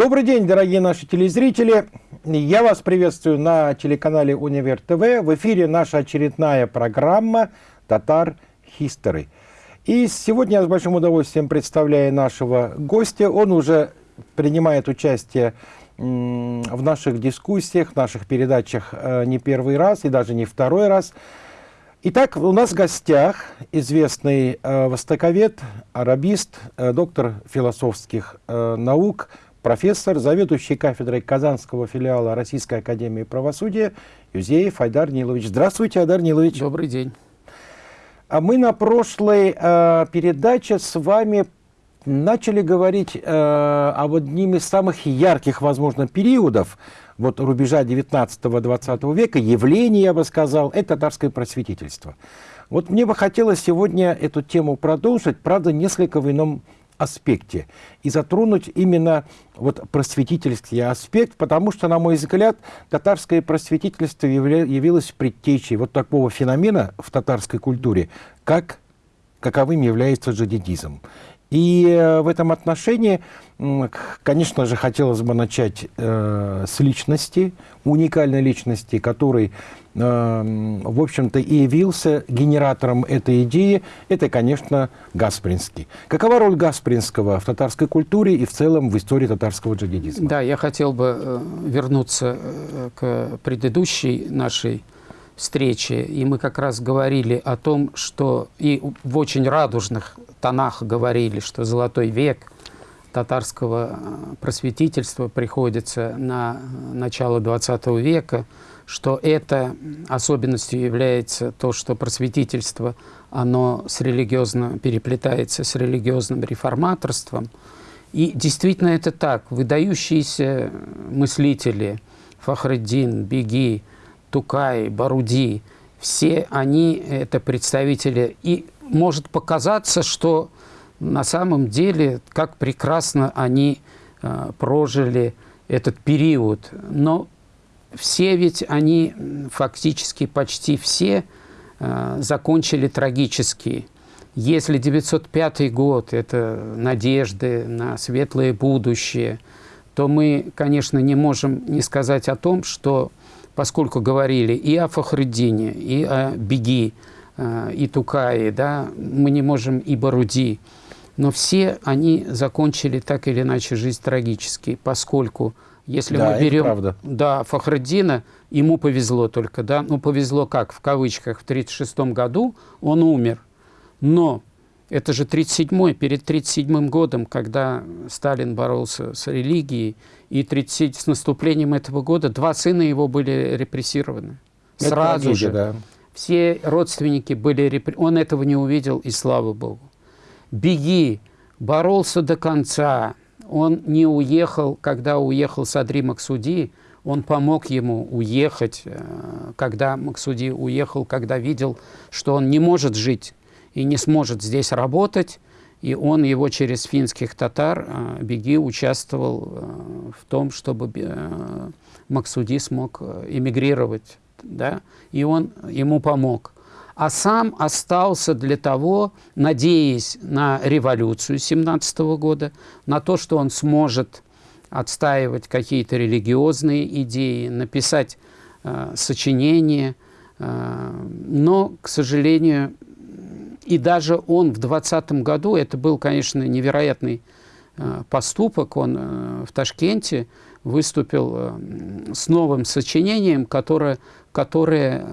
Добрый день, дорогие наши телезрители. Я вас приветствую на телеканале Универ ТВ. В эфире наша очередная программа «Татар History». И сегодня я с большим удовольствием представляю нашего гостя. Он уже принимает участие в наших дискуссиях, в наших передачах э, не первый раз и даже не второй раз. Итак, у нас в гостях известный э, востоковед, арабист, э, доктор философских наук, профессор, заведующий кафедрой Казанского филиала Российской Академии Правосудия Юзеев Айдар Нилович. Здравствуйте, Айдар Нилович. Добрый день. А мы на прошлой э, передаче с вами начали говорить э, об одним из самых ярких, возможно, периодов вот рубежа 19-20 века, явление, я бы сказал, это татарское просветительство. Вот мне бы хотелось сегодня эту тему продолжить, правда, несколько в ином аспекте и затронуть именно вот просветительский аспект, потому что, на мой взгляд, татарское просветительство явилось предтечей вот такого феномена в татарской культуре, как каковым является джадидизм. И э, в этом отношении, конечно же, хотелось бы начать э, с личности, уникальной личности, который, э, в общем-то, и явился генератором этой идеи. Это, конечно, Гаспринский. Какова роль Гаспринского в татарской культуре и в целом в истории татарского джадидизма? Да, я хотел бы вернуться к предыдущей нашей встрече, и мы как раз говорили о том, что и в очень радужных тонах говорили, что золотой век татарского э, просветительства приходится на начало XX века, что это особенностью является то, что просветительство, оно с религиозно переплетается с религиозным реформаторством. И действительно это так. Выдающиеся мыслители Фахреддин, Беги, Тукай, Баруди, все они это представители и может показаться, что на самом деле, как прекрасно они э, прожили этот период. Но все ведь они, фактически почти все, э, закончили трагически. Если 905 год – это надежды на светлое будущее, то мы, конечно, не можем не сказать о том, что, поскольку говорили и о Фахруддине, и о Беги, Э, и Тукаи, да, мы не можем и Баруди. Но все они закончили так или иначе жизнь трагически, поскольку если да, мы берем да, Фахраддина, ему повезло только, да, ну повезло как, в кавычках, в 1936 году он умер, но это же 37-й, перед 37-м годом, когда Сталин боролся с религией, и 30, с наступлением этого года два сына его были репрессированы. Это Сразу трагедия, же. Да. Все родственники были репр... Он этого не увидел, и слава Богу. Беги, боролся до конца. Он не уехал, когда уехал Садри Максуди, он помог ему уехать, э, когда Максуди уехал, когда видел, что он не может жить и не сможет здесь работать, и он его через финских татар, э, Беги, участвовал э, в том, чтобы Максуди смог эмигрировать да, и он ему помог. А сам остался для того, надеясь на революцию 17 года, на то, что он сможет отстаивать какие-то религиозные идеи, написать э, сочинения. Э, но, к сожалению, и даже он в 20 году, это был, конечно, невероятный э, поступок, он э, в Ташкенте выступил э, с новым сочинением, которое которое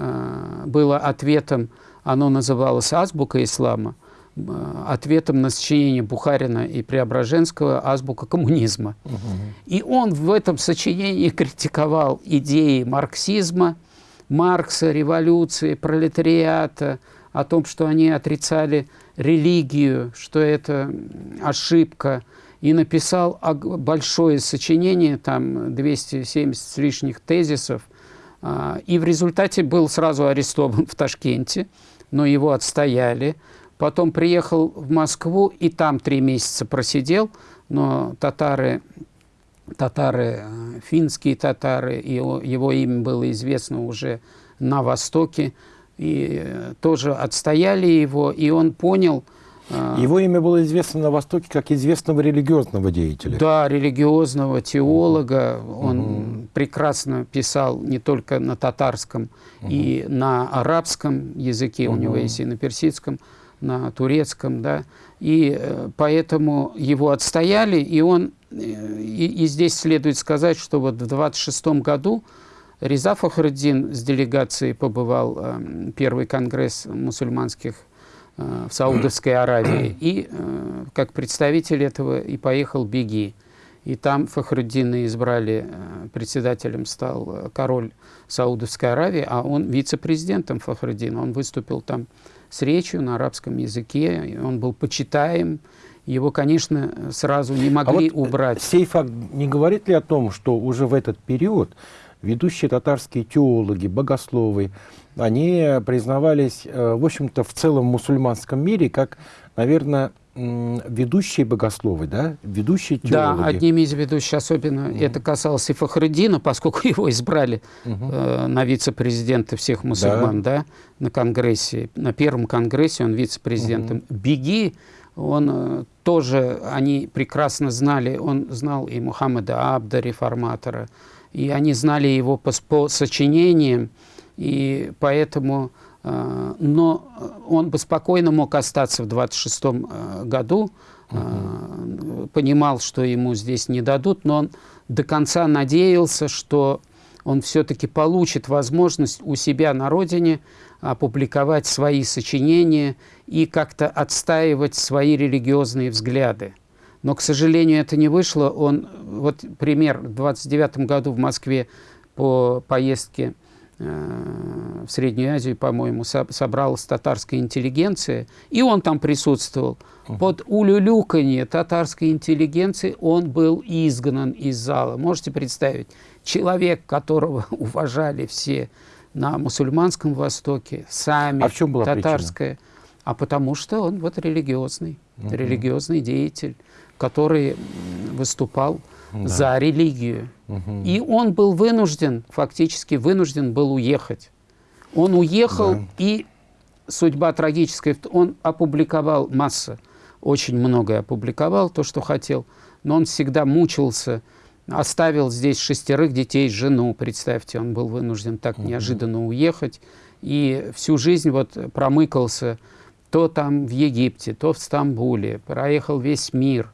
было ответом, оно называлось «Азбука ислама», ответом на сочинение Бухарина и Преображенского «Азбука коммунизма». Угу. И он в этом сочинении критиковал идеи марксизма, Маркса, революции, пролетариата, о том, что они отрицали религию, что это ошибка, и написал большое сочинение, там 270 с лишних тезисов, а, и в результате был сразу арестован в Ташкенте, но его отстояли. Потом приехал в Москву и там три месяца просидел, но татары, татары э, финские татары, его, его имя было известно уже на Востоке, и э, тоже отстояли его, и он понял, А, Его имя было известно на Востоке как известного религиозного деятеля. Да, религиозного теолога. Он прекрасно писал не только на татарском и на арабском языке, у него есть и на персидском, на турецком, да. И э, поэтому его отстояли, и он, э, и, и здесь следует сказать, что вот в 26 году Риза Фахруддин с делегацией побывал э, первый конгресс мусульманских э, в Саудовской Аравии. И э, как представитель этого и поехал Беги. И там Фахруддина избрали, э, председателем стал э, король Саудовской Аравии, а он вице-президентом Фахруддина. Он выступил там с речью на арабском языке, он был почитаем. Его, конечно, сразу не А могли вот убрать. сей факт не говорит ли о том, что уже в этот период ведущие татарские теологи, богословы, они признавались, э, в общем-то, в целом мусульманском мире как, наверное, ведущие богословы, да, ведущие теологи. Да, одними из ведущих, особенно это касалось и Фахруддина, поскольку его избрали э, на вице-президента всех мусульман, да. на конгрессе, на первом конгрессе он вице-президентом. Беги, он э, тоже, они прекрасно знали, он знал и Мухаммада Абда, реформатора, и они знали его по, по сочинениям, и поэтому, э, но он бы спокойно мог остаться в 26 году, э, понимал, что ему здесь не дадут, но он до конца надеялся, что он все-таки получит возможность у себя на родине опубликовать свои сочинения и как-то отстаивать свои религиозные взгляды. Но, к сожалению, это не вышло. Он, вот пример, в 29 году в Москве по поездке э, в Среднюю Азию, по-моему, со- собралась татарская интеллигенция, и он там присутствовал. Под улюлюканье татарской интеллигенции он был изгнан из зала. Можете представить, человек, которого уважали все на мусульманском Востоке, сами, А в чем была причина? татарская, а потому что он вот религиозный, религиозный деятель, который выступал за религию. И он был вынужден, фактически вынужден был уехать. Он уехал, Да. и судьба трагическая. Он опубликовал масса, очень многое опубликовал, то, что хотел, но он всегда мучился, оставил здесь шестерых детей, жену, представьте, он был вынужден так неожиданно уехать, и всю жизнь вот промыкался то там в Египте, то в Стамбуле, проехал весь мир,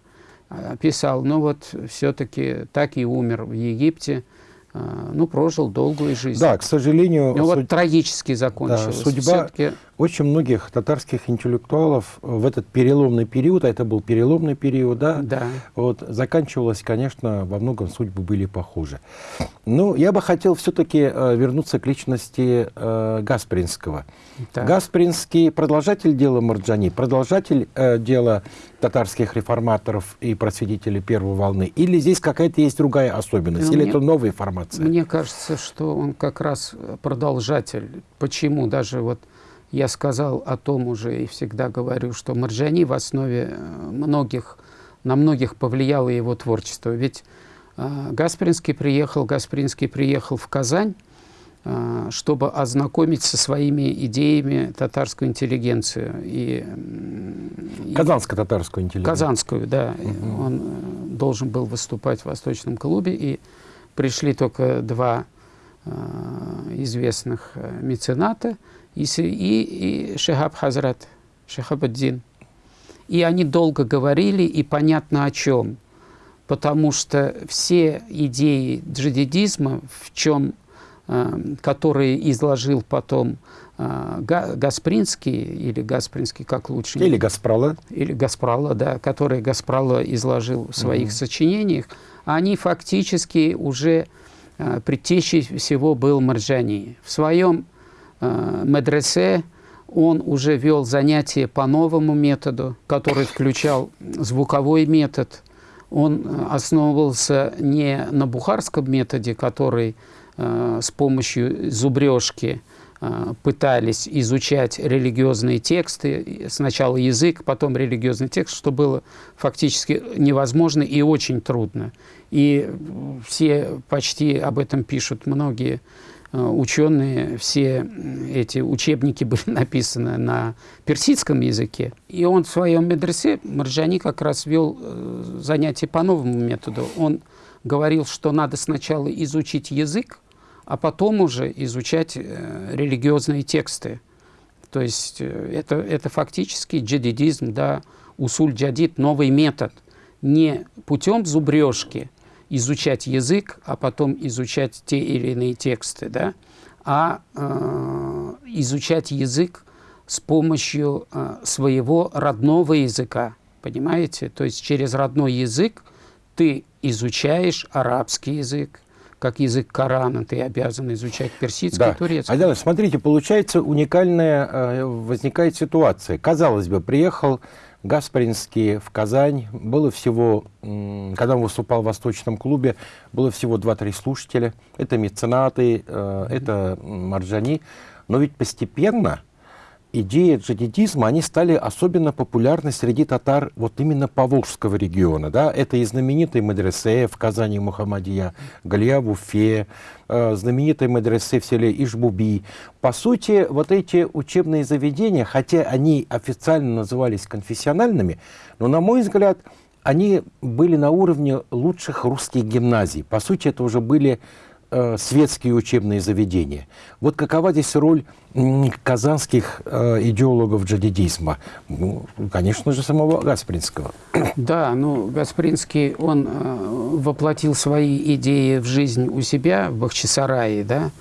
писал, ну вот все-таки так и умер в Египте, а, ну прожил долгую жизнь. Да, к сожалению, Ну вот трагически закончилось. судьба- Всё-таки очень многих татарских интеллектуалов в этот переломный период, а это был переломный период, да, Да. вот, заканчивалось, конечно, во многом судьбы были похожи. Ну, я бы хотел все-таки вернуться к личности э, Гаспринского. Так. Гаспринский продолжатель дела Марджани, продолжатель э, дела татарских реформаторов и просветителей первой волны, или здесь какая-то есть другая особенность, Ну, или мне- это новая формация? Мне кажется, что он как раз продолжатель. Почему? Даже вот я сказал о том уже и всегда говорю, что Марджани в основе э, многих, на многих повлияло его творчество. Ведь э, Гаспринский приехал, Гаспринский приехал в Казань, э, чтобы ознакомить со своими идеями татарскую интеллигенцию. И, м, и- Казанско-татарскую интеллигенцию. Казанскую, да. Он э, должен был выступать в Восточном клубе, и пришли только два э, известных мецената, и, и, и Шехаб Хазрат, Шехабаддин. И они долго говорили, и понятно о чем. Потому что все идеи джадидизма, в чем, э, которые изложил потом э, Га- Гаспринский, или Гаспринский, как лучше Или Гаспрала. или Гаспрала, да, которые Гаспрала изложил в своих сочинениях, они фактически уже э, предтечей всего был Марджани. В своем медресе он уже вел занятия по новому методу, который включал звуковой метод. Он э, основывался не на бухарском методе, который э, с помощью зубрежки э, пытались изучать религиозные тексты, сначала язык, потом религиозный текст, что было фактически невозможно и очень трудно. И все почти об этом пишут многие ученые, все эти учебники были написаны на персидском языке. И он в своем медресе, Марджани как раз вел занятия по новому методу. Он говорил, что надо сначала изучить язык, а потом уже изучать религиозные тексты. То есть это, это фактически джадидизм, да, усуль джадид, новый метод. Не путем зубрежки изучать язык, а потом изучать те или иные тексты, да, а э, изучать язык с помощью э, своего родного языка, понимаете? То есть через родной язык ты изучаешь арабский язык, как язык Корана, ты обязан изучать персидский, да. турецкий. Айдар, смотрите, получается уникальная э, возникает ситуация. Казалось бы, приехал Гаспаринский в Казань. Было всего, когда он выступал в Восточном клубе, было всего 2-3 слушателя. Это меценаты, э, это марджани. Но ведь постепенно идеи джадидизма, они стали особенно популярны среди татар вот именно Поволжского региона. Да? Это и знаменитый медресе в Казани Мухаммадия, Галия в Уфе, э, знаменитый медресе в селе Ишбуби. По сути, вот эти учебные заведения, хотя они официально назывались конфессиональными, но, на мой взгляд, они были на уровне лучших русских гимназий. По сути, это уже были светские учебные заведения. Вот какова здесь роль казанских э, идеологов джадидизма? Ну, конечно же, самого Гаспринского. Да, ну, Гаспринский, он э, воплотил свои идеи в жизнь у себя в Бахчисарае, да,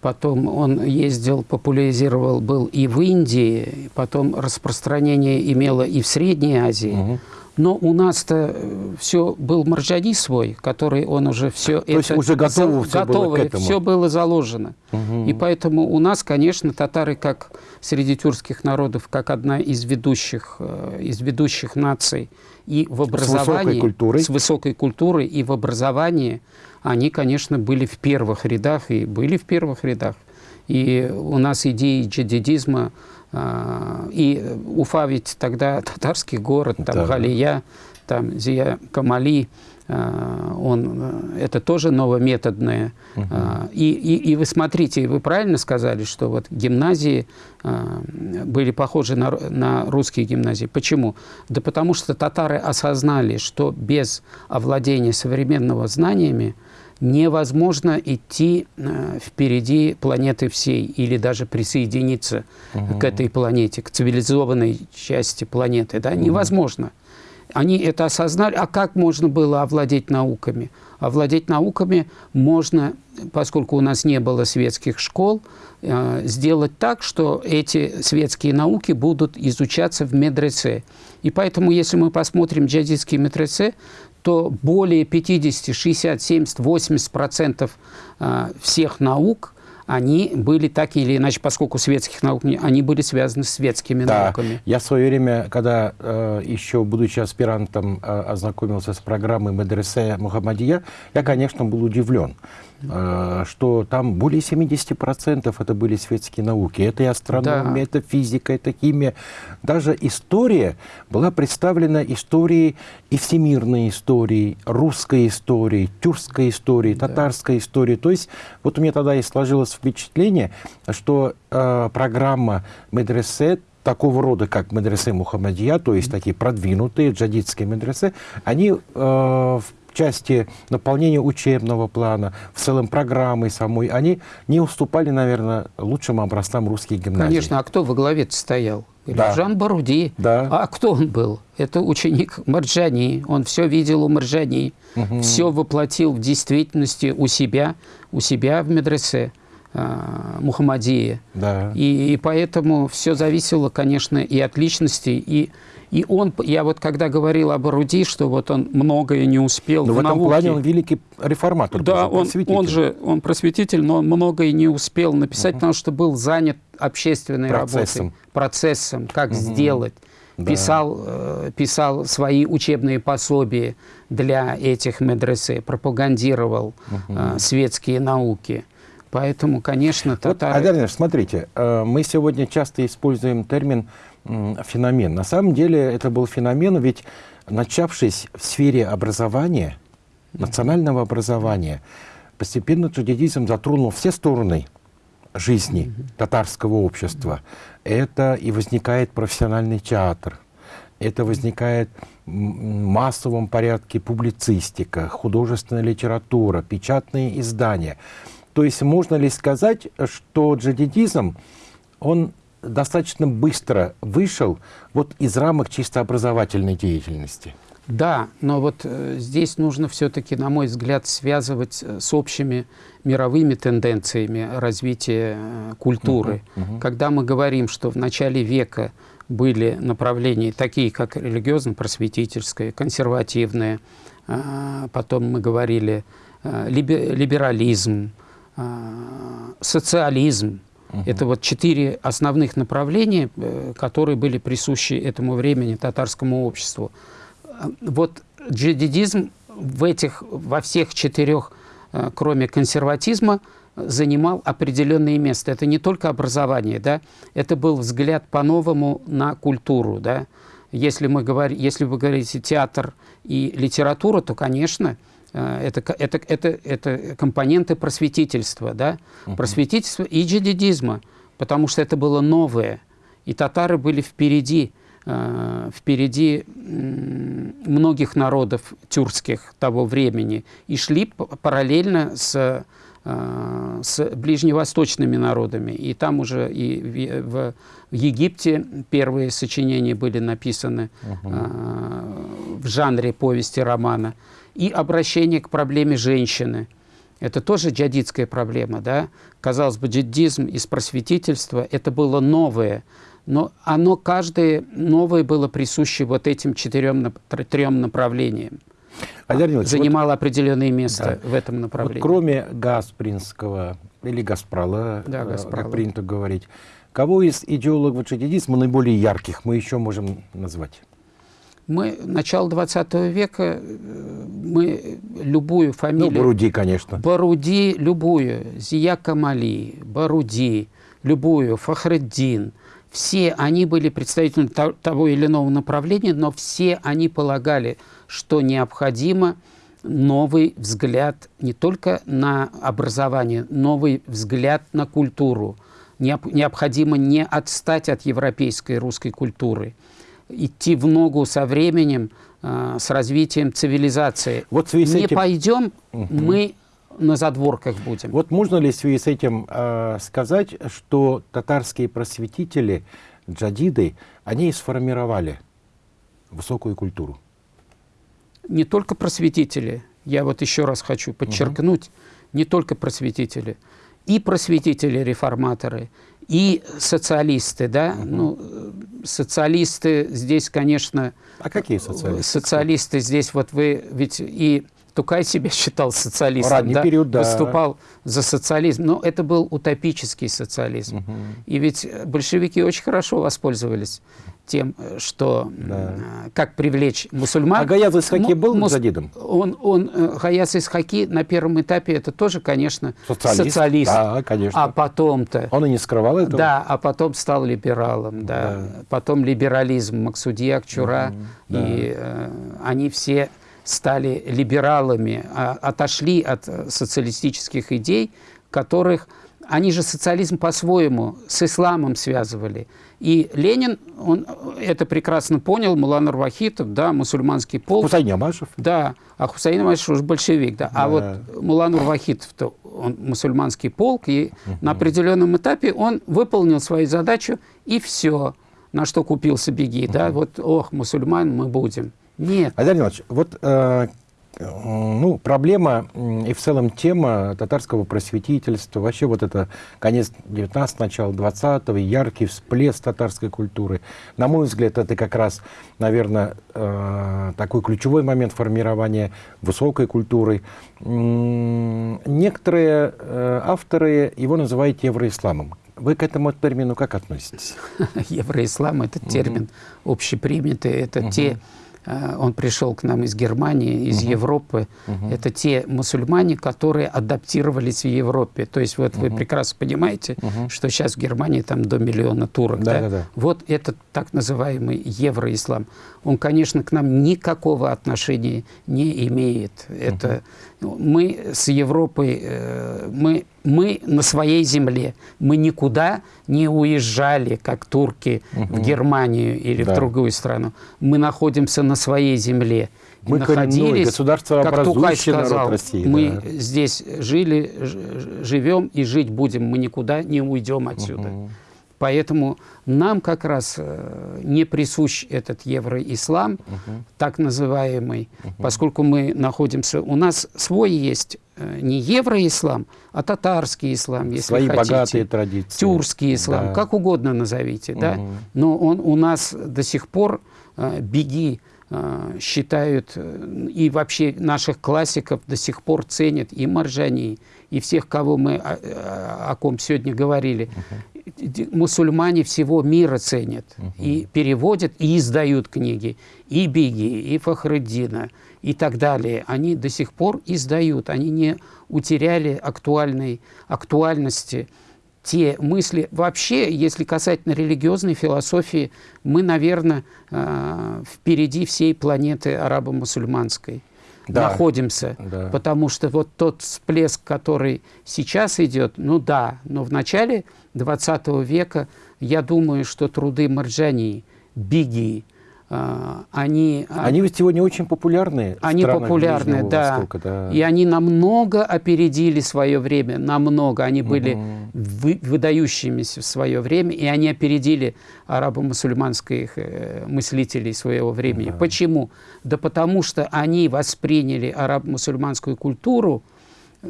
Потом он ездил, популяризировал, был и в Индии, потом распространение имело и в Средней Азии. Угу. Но у нас-то э, все был маржани свой, который он уже все То это... есть уже готово, все, готово, было к этому. все было заложено. Угу. И поэтому у нас, конечно, татары, как среди тюркских народов, как одна из ведущих, э, из ведущих наций и в образовании... С высокой культурой. С высокой культурой и в образовании, они, конечно, были в первых рядах и были в первых рядах. И у нас идеи джадидизма и Уфа ведь тогда татарский город, там да. Галия, там Зия Камали, а, он, это тоже новометодное. Угу. И, и, и вы смотрите, вы правильно сказали, что вот гимназии были похожи на, на русские гимназии. Почему? Да потому что татары осознали, что без овладения современного знаниями невозможно идти э, впереди планеты всей или даже присоединиться угу. к этой планете, к цивилизованной части планеты. Да? Угу. Невозможно. Они это осознали. А как можно было овладеть науками? Овладеть науками можно, поскольку у нас не было светских школ, э, сделать так, что эти светские науки будут изучаться в медресе. И поэтому, если мы посмотрим джадидские медресе, то более 50, 60, 70, 80 процентов а, всех наук они были так или иначе, поскольку светских наук, они были связаны с светскими да. науками. Я в свое время, когда э, еще, будучи аспирантом, э, ознакомился с программой Медресе Мухаммадия, я, конечно, был удивлен. Э, что там более 70% это были светские науки. Это и астрономия, да. это физика, это химия. Даже история была представлена историей и всемирной историей, русской историей, тюркской историей, да. татарской историей. То есть вот у меня тогда и сложилось впечатление, что э, программа медресе такого рода, как медресе Мухаммадия, то есть такие продвинутые джадидские медресе, они э, в части наполнения учебного плана, в целом программы самой, они не уступали, наверное, лучшим образцам русских гимназий. Конечно, а кто во главе стоял? Да. Жан Баруди. Да. А кто он был? Это ученик Марджани. Он все видел у Марджани, угу. все воплотил в действительности у себя, у себя в медресе. А, Мухаммадии. Да. И, и поэтому все зависело, конечно, и от личности, и и он, я вот когда говорил об Руди, что вот он многое не успел но в, в этом науке. плане он великий реформатор. Да, он, он же, он просветитель, но он многое не успел написать, угу. потому что был занят общественной процессом. работой, процессом, как угу. сделать. Да. Писал, э, писал свои учебные пособия для этих медресе, пропагандировал угу. э, светские науки. Поэтому, конечно, татары... Вот, Агарниш, смотрите, э, мы сегодня часто используем термин феномен. На самом деле это был феномен, ведь начавшись в сфере образования, национального образования, постепенно джадидизм затронул все стороны жизни татарского общества. Это и возникает профессиональный театр, это возникает в массовом порядке публицистика, художественная литература, печатные издания. То есть можно ли сказать, что джадидизм, он достаточно быстро вышел вот из рамок чисто образовательной деятельности? Да, но вот э, здесь нужно все-таки, на мой взгляд, связывать э, с общими мировыми тенденциями развития э, культуры. Uh -huh. Когда мы говорим, что в начале века были направления такие, как религиозно-просветительское, консервативное, э, потом мы говорили либерализм, социализм, Угу. Это вот четыре основных направления, э, которые были присущи этому времени татарскому обществу. Э, вот джадидизм в этих, во всех четырех, э, кроме консерватизма, занимал определенное место. Это не только образование, да, это был взгляд по-новому на культуру, да. Если, мы говорим, если вы говорите театр и литература, то, конечно, Э, это, это, это, это компоненты просветительства, да? -huh. просветительства и джадидизма, потому что это было новое. И татары были впереди, э, впереди многих народов тюркских того времени и шли параллельно с, э, с ближневосточными народами. И там уже и в, Египте первые сочинения были написаны -huh. в жанре повести романа и обращение к проблеме женщины. Это тоже джадидская проблема, да? Казалось бы, джаддизм из просветительства – это было новое, но оно каждое новое было присуще вот этим четырем, трем направлениям. Олег занимало вот, определенное место да. в этом направлении. Вот кроме Гаспринского или Газпрола, да, Газпрола, как принято говорить, кого из идеологов джадидизма наиболее ярких мы еще можем назвать? Мы, начало 20 века, э, мы любую фамилию... Ну, Баруди, конечно. Баруди, любую. Зия Камали, Баруди, любую, Фахреддин. Все они были представителями того или иного направления, но все они полагали, что необходимо новый взгляд не только на образование, новый взгляд на культуру. Необходимо не отстать от европейской русской культуры – идти в ногу со временем, э, с развитием цивилизации. Вот в связи Не этим... пойдем, угу. мы на задворках будем. Вот можно ли в связи с этим э, сказать, что татарские просветители, джадиды, они сформировали высокую культуру? Не только просветители, я вот еще раз хочу подчеркнуть, угу. не только просветители, и просветители-реформаторы, и социалисты, да, угу. ну, социалисты здесь, конечно... А какие социалисты? Социалисты здесь, вот вы ведь и Тукай себя считал социалистом, да, период, да, выступал за социализм, но это был утопический социализм. Угу. И ведь большевики очень хорошо воспользовались тем, что да. как привлечь мусульман. А Гаяз Исхаки был мус... задидом? Он, он, э, Гаяз Исхаки на первом этапе это тоже, конечно, социалист. социалист. Да, конечно. А потом-то... Он и не скрывал этого? Да, а потом стал либералом, да. да. Потом либерализм, Максудия Акчура, угу, и э, они все стали либералами, а, отошли от социалистических идей, которых они же социализм по-своему с исламом связывали. И Ленин, он это прекрасно понял, Мулан Вахитов, да, мусульманский полк. Хусейн Амашев. Да, а Хусейн Амашев уже большевик, да. да. А вот Мулан Вахитов, то он мусульманский полк, и угу. на определенном этапе он выполнил свою задачу, и все, на что купился беги, угу. да, вот, ох, мусульман мы будем. Нет. Айдар Иванович, вот э, ну, проблема и в целом тема татарского просветительства, вообще вот это конец 19 начало 20 яркий всплеск татарской культуры. На мой взгляд, это как раз, наверное, э, такой ключевой момент формирования высокой культуры. Некоторые э, авторы его называют евроисламом. Вы к этому термину как относитесь? Евроислам – это термин общепринятый, это те он пришел к нам из Германии, из Мгм. Европы. Мгм. Это те мусульмане, которые адаптировались в Европе. То есть вот вы Мгм. прекрасно понимаете, Мгм. что сейчас в Германии там до миллиона турок. Да, да? да, да. Вот этот так называемый евроислам. Он, конечно, к нам никакого отношения не имеет. Это ну, мы с Европой, э, мы, мы на своей земле. Мы никуда не уезжали, как турки, в Мгм. Германию или Да. в другую страну. Мы находимся на своей земле. Мы коренной, государствообразующий как народ сказал, России, мы да. здесь жили, живем и жить будем. Мы никуда не уйдем отсюда. Мгм. Поэтому нам как раз э, не присущ этот евроислам, Мгм. так называемый, поскольку мы находимся... У нас свой есть э, не евроислам, а татарский ислам, если Свои хотите. богатые традиции. Тюркский ислам, Да. как угодно назовите, да. Мгм. Но он у нас до сих пор э, беги считают, и вообще наших классиков до сих пор ценят и Маржани, и всех, кого мы, о, о- о ком сегодня говорили. Д- Мусульмане всего мира ценят и переводят, и издают книги. И Биги, и Фахреддина, и так далее. Они до сих пор издают, они не утеряли актуальной, актуальности те мысли. Вообще, если касательно религиозной философии, мы, наверное, э, впереди всей планеты арабо-мусульманской Да. находимся. Да. Потому что вот тот всплеск, который сейчас идет, ну да, но в начале 20 века, я думаю, что труды Марджани, Биги, э, они, Они ведь сегодня очень популярны. они популярны, Ближнего да. Востока, да. И они намного опередили свое время, намного. Они были Мгм. вы- выдающимися в свое время, и они опередили арабо-мусульманских э, мыслителей своего времени. Да. Почему? Да потому что они восприняли арабо-мусульманскую культуру,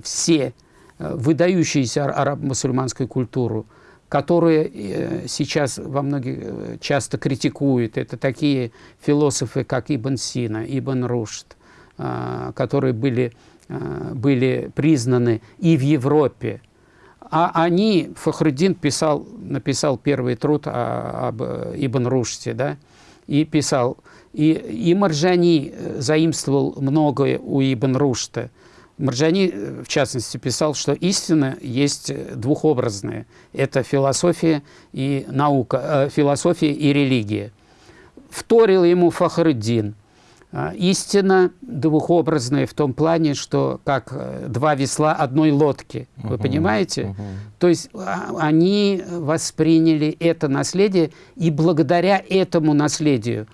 все э, выдающуюся ар- арабо-мусульманскую культуру, которые э, сейчас во многих э, часто критикуют. Это такие философы, как Ибн Сина, Ибн Рушд, а, которые были, а, были признаны и в Европе. А они, Фахруддин писал, написал первый труд о- об э, Ибн Рушде, да, и писал, и, и Маржани заимствовал многое у Ибн Рушда. Маржани, э, в частности, писал, что истина есть э, двухобразная. Это философия и наука, э, философия и религия. Вторил ему Фахруддин. А, Истина двухобразная в том плане, что как э, два весла одной лодки. Вы Мгм, понимаете? мгм. То есть а, они восприняли это наследие, и благодаря этому наследию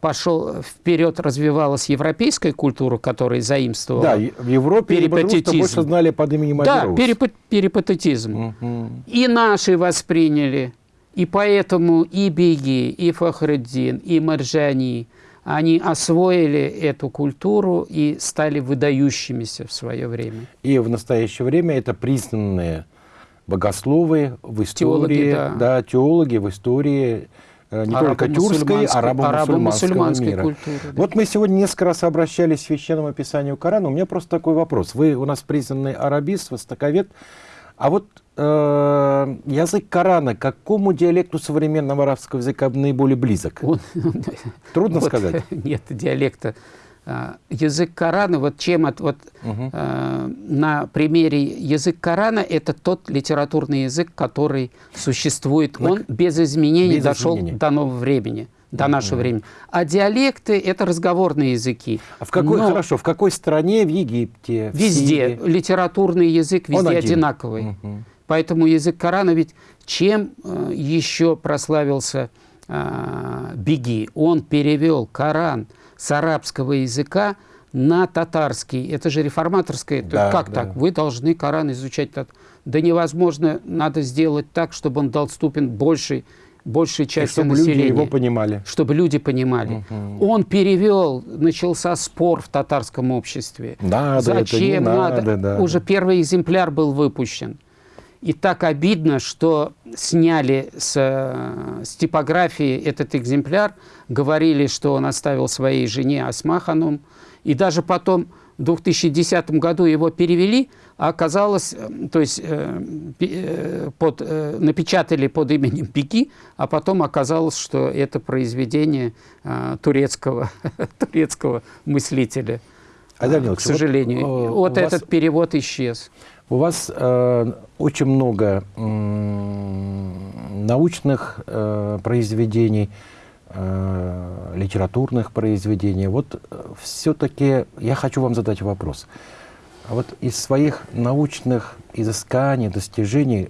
пошел вперед, развивалась европейская культура, которая заимствовала. Да, в Европе Перипатетизм. больше знали под именем Да, Авероус. перипа- перипатетизм. Мгм. И наши восприняли. И поэтому и Беги, и Фахреддин, и Маржани, они освоили эту культуру и стали выдающимися в свое время. И в настоящее время это признанные богословы в истории, Теологи, да. теологи в истории э, не только тюркской, Арабо-мусульманской- мира. культуры, да. Вот мы сегодня несколько раз обращались к священному писанию Корана. У меня просто такой вопрос. Вы у нас признанный арабист, востоковед. А вот э, язык Корана к какому диалекту современного арабского языка наиболее близок? Он- Трудно вот, сказать. Нет диалекта. А, Язык Корана, вот чем от, вот, Мгм. э, на примере язык Корана это тот литературный язык, который существует. На- Он без изменений без дошел изменений. до нового времени, до нашего времени. А диалекты это разговорные языки. А в какой, Но хорошо, в какой стране? В Египте? в Везде Сирии? литературный язык везде один. одинаковый. Мгм. Поэтому язык Корана ведь чем э, еще прославился э, Беги? Он перевел Коран с арабского языка на татарский. Это же реформаторское. То Да, как да. так? Вы должны Коран изучать. Да невозможно, надо сделать так, чтобы он доступен большей, большей части чтобы люди населения. его понимали. чтобы люди понимали. Мгм. Он перевел, начался спор в татарском обществе. Надо, это не Зачем надо? надо, да. Уже первый экземпляр был выпущен. И так обидно, что сняли с, э, с типографии этот экземпляр, говорили, что он оставил своей жене Асмаханум, и даже потом в 2010 году его перевели, а оказалось, э, то есть э, э, под, э, напечатали под именем Пики, а потом оказалось, что это произведение э, турецкого, турецкого мыслителя. Айдар К вот, сожалению, э, вот, у вас- этот перевод исчез. У вас э, очень много м, научных э, произведений, э, литературных произведений. Вот все-таки я хочу вам задать вопрос. А вот из своих научных изысканий, достижений,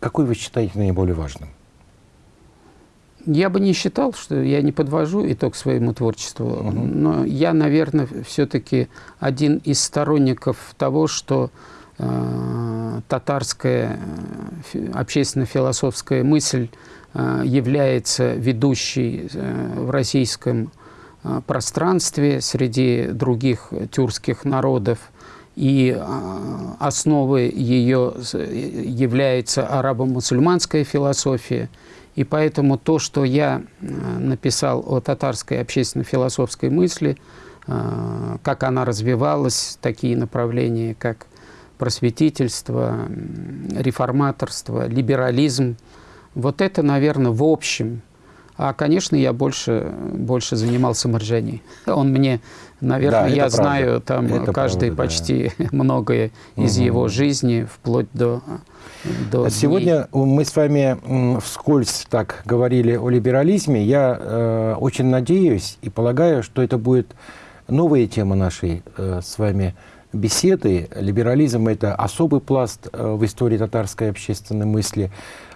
какой вы считаете наиболее важным? Я бы не считал, что я не подвожу итог своему творчеству, но я, наверное, все-таки один из сторонников того, что э, татарская э, фи- общественно-философская мысль э, является ведущей э, в российском э, пространстве среди других тюркских народов. И э, основой ее является арабо-мусульманская философия. И поэтому то, что я э, написал о татарской общественно-философской мысли, э, как она развивалась, такие направления, как просветительство, реформаторство, либерализм, вот это, наверное, в общем. А, конечно, я больше, больше занимался Марджани. Он мне, наверное, Да, я правда. знаю там Это каждый правда, да. почти многое из Мгм. его жизни, вплоть до, до дней. Сегодня мы с вами вскользь так говорили о либерализме. Я э, очень надеюсь и полагаю, что это будет новая тема нашей э, с вами беседы. Либерализм – это особый пласт э, в истории татарской общественной мысли.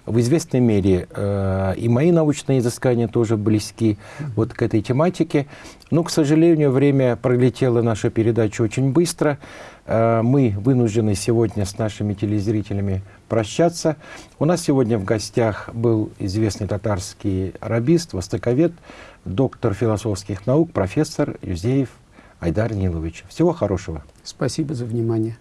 В известной мере э, и мои научные изыскания тоже близки вот к этой тематике. Но, к сожалению, время пролетело наша передача очень быстро. Э, Мы вынуждены сегодня с нашими телезрителями прощаться. У нас сегодня в гостях был известный татарский арабист, востоковед, доктор философских наук, профессор Юзеев Айдар Нилович. Всего хорошего. Спасибо за внимание.